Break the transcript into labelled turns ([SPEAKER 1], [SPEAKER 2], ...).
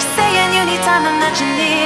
[SPEAKER 1] saying you need time, I'm not your need.